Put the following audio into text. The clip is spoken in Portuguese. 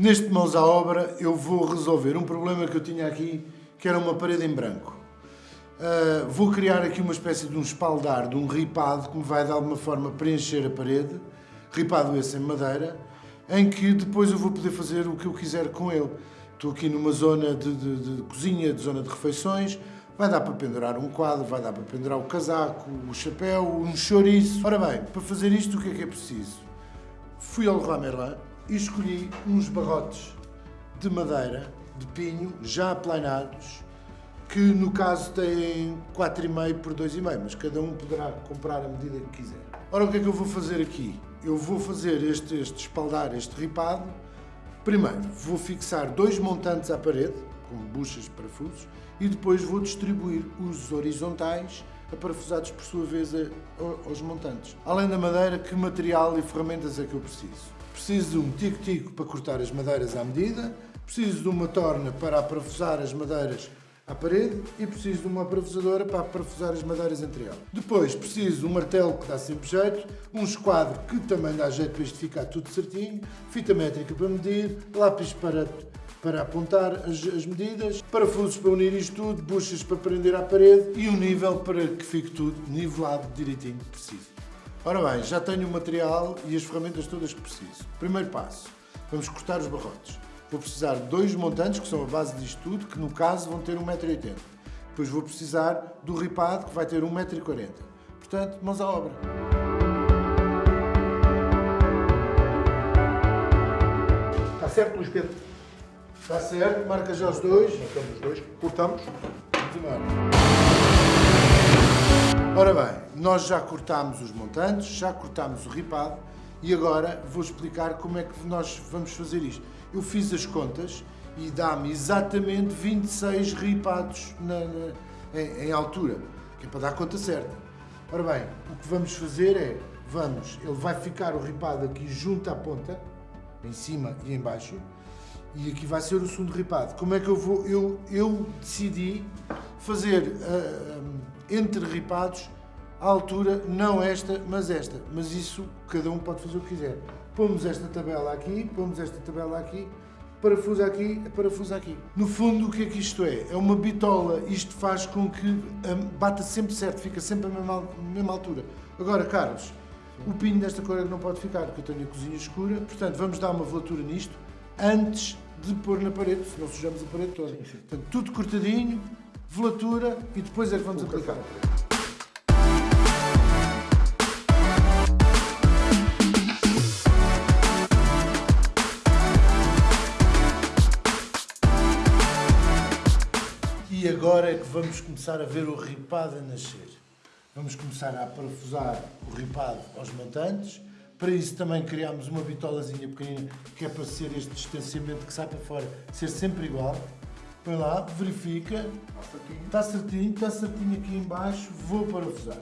Neste Mãos à Obra eu vou resolver um problema que eu tinha aqui, que era uma parede em branco. Uh, vou criar aqui uma espécie de um espaldar, de um ripado, que me vai de alguma forma preencher a parede, ripado esse em madeira, em que depois eu vou poder fazer o que eu quiser com ele. Estou aqui numa zona de, de, de cozinha, de zona de refeições, vai dar para pendurar um quadro, vai dar para pendurar o casaco, o chapéu, um chouriço. Ora bem, para fazer isto o que é que é preciso? Fui ao Leroy Merlin e escolhi uns barrotes de madeira, de pinho, já aplanados, que no caso têm 4,5 por 2,5, mas cada um poderá comprar a medida que quiser. Ora, o que é que eu vou fazer aqui? Eu vou fazer este, este espaldar, este ripado. Primeiro, vou fixar dois montantes à parede, com buchas de parafusos, e depois vou distribuir os horizontais aparafusados por sua vez aos montantes. Além da madeira, que material e ferramentas é que eu preciso? Preciso de um tico-tico para cortar as madeiras à medida, preciso de uma torna para aparafusar as madeiras à parede e preciso de uma parafusadora para parafusar as madeiras entre elas. Depois preciso de um martelo que dá sempre jeito, um esquadro que também dá jeito para isto ficar tudo certinho, fita métrica para medir, lápis para, para apontar as, as medidas, parafusos para unir isto tudo, buchas para prender à parede e um nível para que fique tudo nivelado direitinho, preciso. Ora bem, já tenho o material e as ferramentas todas que preciso. Primeiro passo, vamos cortar os barrotes. Vou precisar de dois montantes, que são a base disto tudo, que no caso vão ter 1,80m. Depois vou precisar do ripado, que vai ter 1,40m. Portanto, mãos à obra. Está certo, Luís Pedro? Está certo, marca já os dois. Marcamos os dois, cortamos. Vamos embora. Ora bem, nós já cortámos os montantes, já cortámos o ripado e agora vou explicar como é que nós vamos fazer isto. Eu fiz as contas e dá-me exatamente 26 ripados na, na, em, em, altura, que é para dar conta certa. Ora bem, o que vamos fazer é, vamos, ele vai ficar o ripado aqui junto à ponta, em cima e em baixo, e aqui vai ser o segundo ripado. Como é que eu vou? Eu, eu decidi fazer ah, ah, entre ripados a altura, não esta, mas esta. Mas isso, cada um pode fazer o que quiser. Pomos esta tabela aqui, pomos esta tabela aqui, parafusa aqui, parafusa aqui. No fundo, o que é que isto é? É uma bitola. Isto faz com que um, bata sempre certo, fica sempre a mesma, mesma altura. Agora, Carlos, o pino desta cor é que não pode ficar, porque eu tenho a cozinha escura. Portanto, vamos dar uma velatura nisto antes de pôr na parede, senão sujamos a parede toda. Sim, sim. Portanto, tudo cortadinho, velatura e depois é que vamos aplicar. E agora é que vamos começar a ver o ripado a nascer. Vamos começar a parafusar o ripado aos montantes. Para isso também criámos uma bitolazinha pequenina, que é para ser este distanciamento que sai para fora, ser sempre igual. Põe lá, verifica. Está certinho. Está certinho, está certinho aqui em baixo. Vou parafusar.